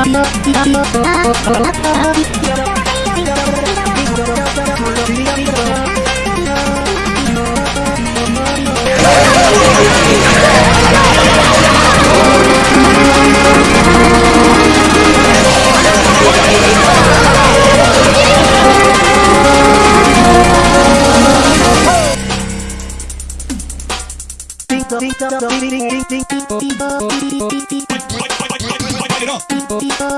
Ding ding ding ding ding ding ding ding ding ding ding ding ding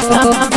Oh.